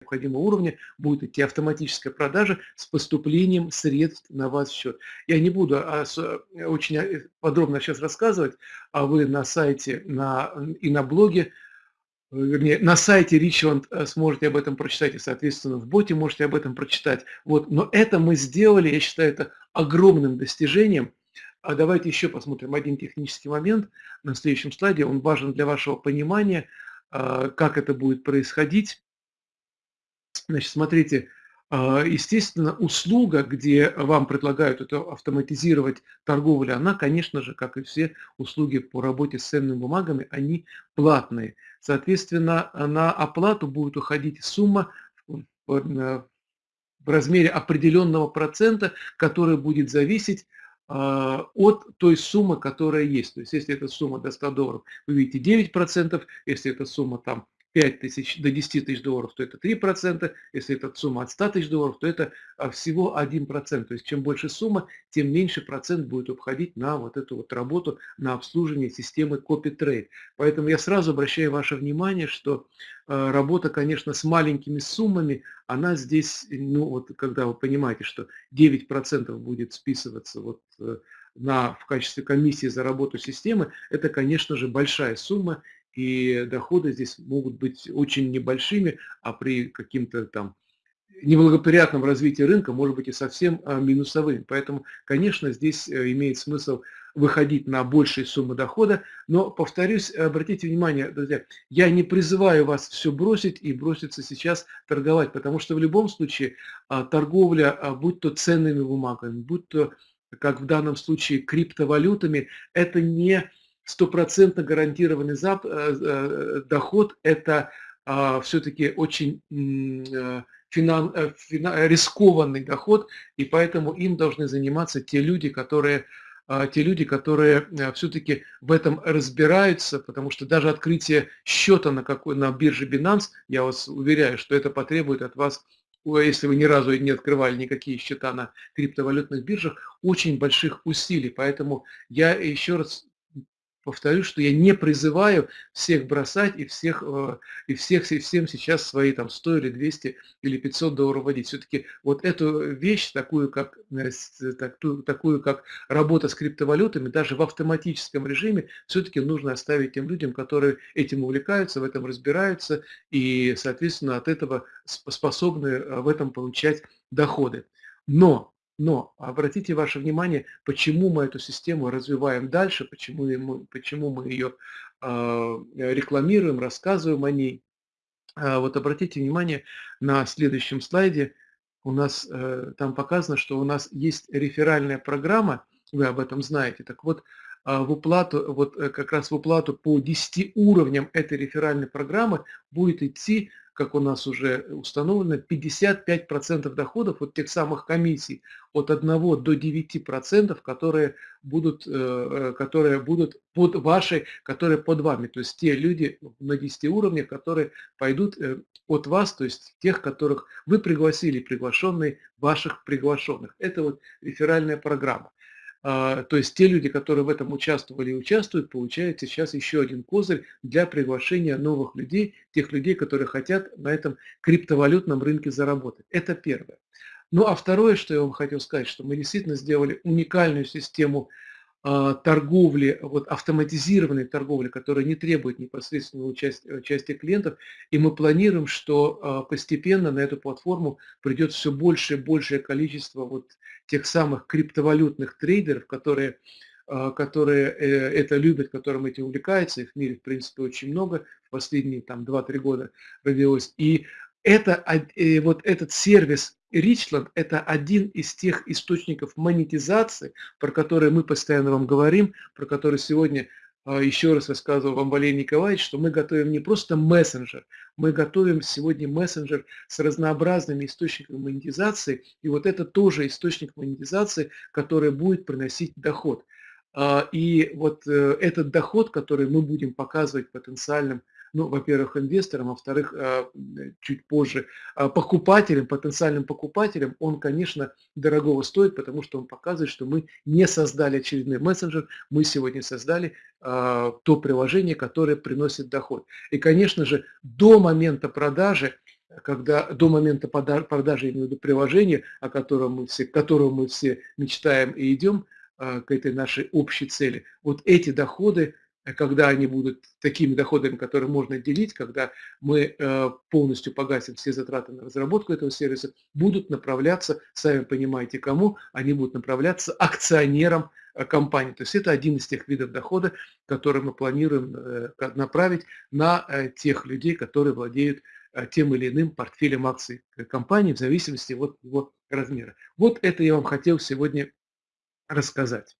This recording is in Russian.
необходимого уровня будет идти автоматическая продажа с поступлением средств на ваш счет. Я не буду а, очень э, подробно сейчас рассказывать, а вы на сайте на, и на блоге, э, вернее, на сайте Richland э, сможете об этом прочитать, и, соответственно, в боте можете об этом прочитать. Вот. Но это мы сделали, я считаю, это огромным достижением. А давайте еще посмотрим один технический момент на следующем слайде. Он важен для вашего понимания, а, как это будет происходить. Значит, смотрите, а, естественно, услуга, где вам предлагают это автоматизировать торговлю, она, конечно же, как и все услуги по работе с ценными бумагами, они платные. Соответственно, на оплату будет уходить сумма в размере определенного процента, который будет зависеть а, от той суммы, которая есть. То есть, если эта сумма до 100 долларов, вы видите 9%, если эта сумма там 5 тысяч до 10 тысяч долларов, то это 3%, если это сумма от 100 тысяч долларов, то это а, всего 1%. То есть чем больше сумма, тем меньше процент будет уходить на вот эту вот работу, на обслуживание системы CopyTrade. Поэтому я сразу обращаю ваше внимание, что а, работа, конечно, с маленькими суммами, она здесь, ну вот когда вы понимаете, что 9% будет списываться вот э, на, в качестве комиссии за работу системы, это, конечно же, большая сумма, и доходы здесь могут быть очень небольшими, а при каким-то там неблагоприятном развитии рынка может быть и совсем а, минусовым. Поэтому, конечно, здесь э, имеет смысл выходить на большие суммы дохода. Но, повторюсь, обратите внимание, друзья, я не призываю вас все бросить и броситься сейчас торговать, потому что в любом случае а, торговля, а, будь то ценными бумагами, будь то, как в данном случае, криптовалютами, это не стопроцентно гарантированный зап, э, э, доход – это а, все-таки очень э, финан, финан, рискованный доход, и поэтому им должны заниматься те люди, которые а, те люди, которые все-таки в этом разбираются, потому что даже открытие счета на, какой, на бирже Binance, я вас уверяю, что это потребует от вас, если вы ни разу не открывали никакие счета на криптовалютных биржах, очень больших усилий. Поэтому я еще раз повторю, что я не призываю всех бросать и всех, э, и всех и всем сейчас свои там 100 или 200 или 500 долларов вводить. Все-таки вот эту вещь, такую как, э, такую, такую как работа с криптовалютами, даже в автоматическом режиме, все-таки нужно оставить тем людям, которые этим увлекаются, в этом разбираются и, соответственно, от этого способны э, в этом получать доходы. Но но обратите ваше внимание, почему мы эту систему развиваем дальше, почему мы, почему мы ее э, рекламируем, рассказываем о ней. Э, вот обратите внимание на следующем слайде. У нас э, там показано, что у нас есть реферальная программа, вы об этом знаете. Так вот, э, в уплату, вот э, как раз в уплату по 10 уровням этой реферальной программы будет идти как у нас уже установлено, 55% доходов от тех самых комиссий от 1 до 9%, которые будут, э, которые будут под вашей, которые под вами. То есть те люди на 10 уровнях, которые пойдут э, от вас, то есть тех, которых вы пригласили, приглашенные ваших приглашенных. Это вот реферальная программа. А, то есть те люди, которые в этом участвовали и участвуют, получают сейчас еще один козырь для приглашения новых людей, тех людей, которые хотят на этом криптовалютном рынке заработать. Это первое. Ну а второе, что я вам хотел сказать, что мы действительно сделали уникальную систему торговли, вот автоматизированной торговли, которая не требует непосредственного участия, участия клиентов. И мы планируем, что а, постепенно на эту платформу придет все больше и большее количество вот тех самых криптовалютных трейдеров, которые, а, которые э, это любят, которым этим увлекаются. Их в мире, в принципе, очень много. Последние там 2-3 года родилось. И это, э, вот этот сервис Richland – это один из тех источников монетизации, про которые мы постоянно вам говорим, про которые сегодня а, еще раз рассказывал вам Валерий Николаевич, что мы готовим не просто мессенджер, мы готовим сегодня мессенджер с разнообразными источниками монетизации, и вот это тоже источник монетизации, который будет приносить доход. А, и вот э, этот доход, который мы будем показывать потенциальным ну, во-первых, инвесторам, во-вторых, а, чуть позже а, покупателям, потенциальным покупателям, он, конечно, дорогого стоит, потому что он показывает, что мы не создали очередной мессенджер, мы сегодня создали то приложение, которое приносит доход. И, конечно же, до момента продажи когда до момента продажи, виду приложения, о котором мы все к которому мы все мечтаем и идем, к этой нашей общей цели. Вот эти доходы, э, когда они будут такими доходами, которые можно делить, когда мы, э, полностью погасим все затраты на разработку этого сервиса, будут направляться, сами понимаете кому, они будут направляться акционерам, э, компании. То есть это один из тех видов дохода, который мы планируем, э, направить на, э, тех людей, которые владеют, э, тем или иным портфелем акций, э, компании в зависимости от его размера. Вот это я вам хотел сегодня рассказать.